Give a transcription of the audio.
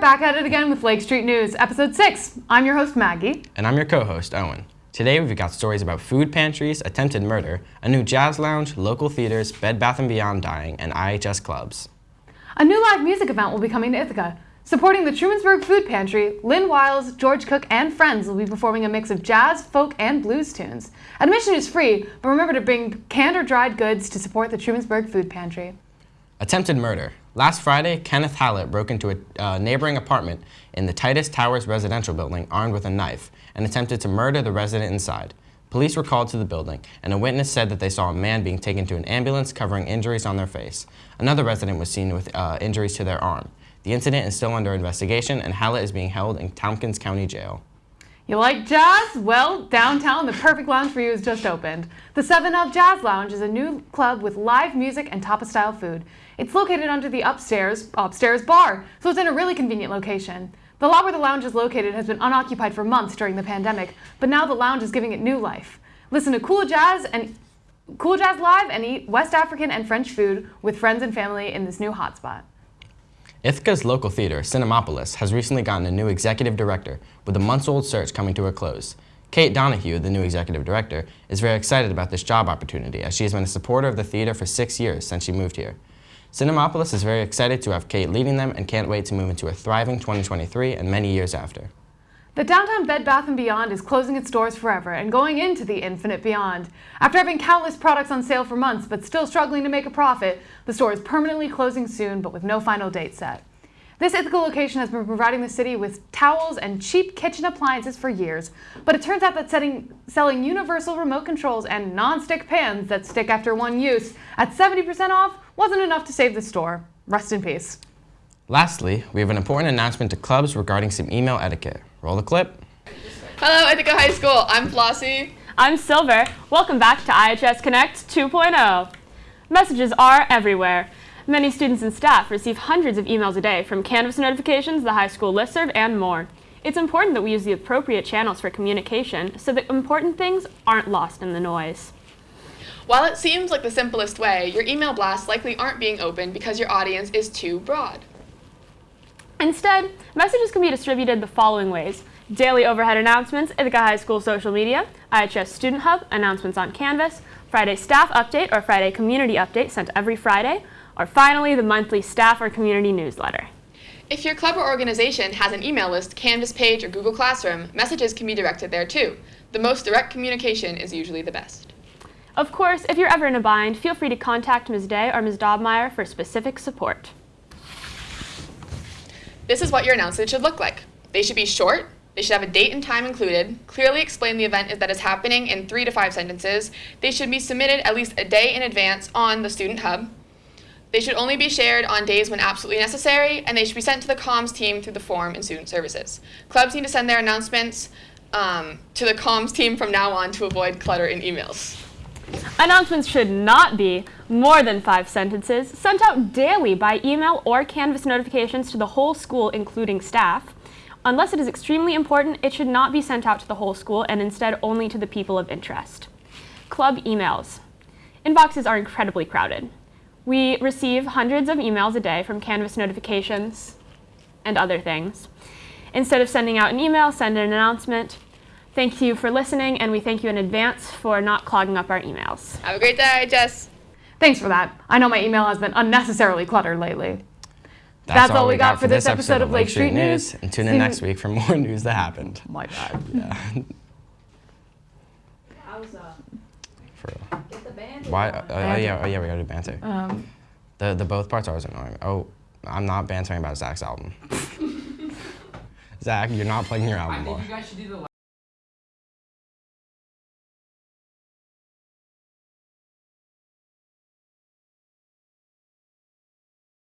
back at it again with Lake Street News, episode 6. I'm your host, Maggie. And I'm your co-host, Owen. Today we've got stories about food pantries, attempted murder, a new jazz lounge, local theaters, Bed Bath & Beyond dying, and IHS clubs. A new live music event will be coming to Ithaca. Supporting the Trumansburg Food Pantry, Lynn Wiles, George Cook, and friends will be performing a mix of jazz, folk, and blues tunes. Admission is free, but remember to bring canned or dried goods to support the Trumansburg Food Pantry. Attempted murder. Last Friday, Kenneth Hallett broke into a uh, neighboring apartment in the Titus Towers residential building armed with a knife and attempted to murder the resident inside. Police were called to the building, and a witness said that they saw a man being taken to an ambulance covering injuries on their face. Another resident was seen with uh, injuries to their arm. The incident is still under investigation, and Hallett is being held in Tompkins County Jail. You like jazz? Well, downtown, the perfect lounge for you has just opened. The 7 Up Jazz Lounge is a new club with live music and Tapa-style food. It's located under the upstairs, upstairs bar, so it's in a really convenient location. The lot where the lounge is located has been unoccupied for months during the pandemic, but now the lounge is giving it new life. Listen to cool jazz and cool jazz live and eat West African and French food with friends and family in this new hotspot. Ithaca's local theater, Cinemapolis, has recently gotten a new executive director, with a months-old search coming to a close. Kate Donahue, the new executive director, is very excited about this job opportunity as she has been a supporter of the theater for six years since she moved here. Cinemapolis is very excited to have Kate leading them and can't wait to move into a thriving 2023 and many years after. The downtown Bed Bath & Beyond is closing its doors forever and going into the infinite beyond. After having countless products on sale for months but still struggling to make a profit, the store is permanently closing soon but with no final date set. This Ithaca location has been providing the city with towels and cheap kitchen appliances for years, but it turns out that setting, selling universal remote controls and non-stick pans that stick after one use at 70% off wasn't enough to save the store. Rest in peace. Lastly, we have an important announcement to clubs regarding some email etiquette. Roll the clip. Hello, Ithaca High School. I'm Flossie. I'm Silver. Welcome back to IHS Connect 2.0. Messages are everywhere. Many students and staff receive hundreds of emails a day from Canvas notifications, the high school listserv, and more. It's important that we use the appropriate channels for communication so that important things aren't lost in the noise. While it seems like the simplest way, your email blasts likely aren't being opened because your audience is too broad. Instead, messages can be distributed the following ways. Daily overhead announcements, Ithaca High School social media, IHS Student Hub, announcements on Canvas, Friday staff update or Friday community update sent every Friday, or finally the monthly staff or community newsletter. If your club or organization has an email list, Canvas page, or Google Classroom, messages can be directed there too. The most direct communication is usually the best. Of course, if you're ever in a bind, feel free to contact Ms. Day or Ms. Dobmeyer for specific support. This is what your announcement should look like. They should be short, they should have a date and time included, clearly explain the event is that is happening in three to five sentences, they should be submitted at least a day in advance on the Student Hub, they should only be shared on days when absolutely necessary, and they should be sent to the comms team through the form in Student Services. Clubs need to send their announcements um, to the comms team from now on to avoid clutter in emails. Announcements should not be more than five sentences, sent out daily by email or Canvas notifications to the whole school, including staff. Unless it is extremely important, it should not be sent out to the whole school and instead only to the people of interest. Club emails. Inboxes are incredibly crowded. We receive hundreds of emails a day from Canvas notifications and other things. Instead of sending out an email, send an announcement. Thank you for listening, and we thank you in advance for not clogging up our emails. Have a great day, Jess. Thanks for that. I know my email has been unnecessarily cluttered lately. That's, That's all, all we got, got for this episode of Lake Street News. And tune in next week for more news that happened. My bad. Yeah. For real. Why? Uh, oh yeah, oh yeah, we gotta do banter. Um, the the both parts are always annoying. Oh, I'm not bantering about Zach's album. Zach, you're not playing your album more.